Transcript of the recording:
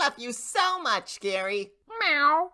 love you so much, Gary. Meow.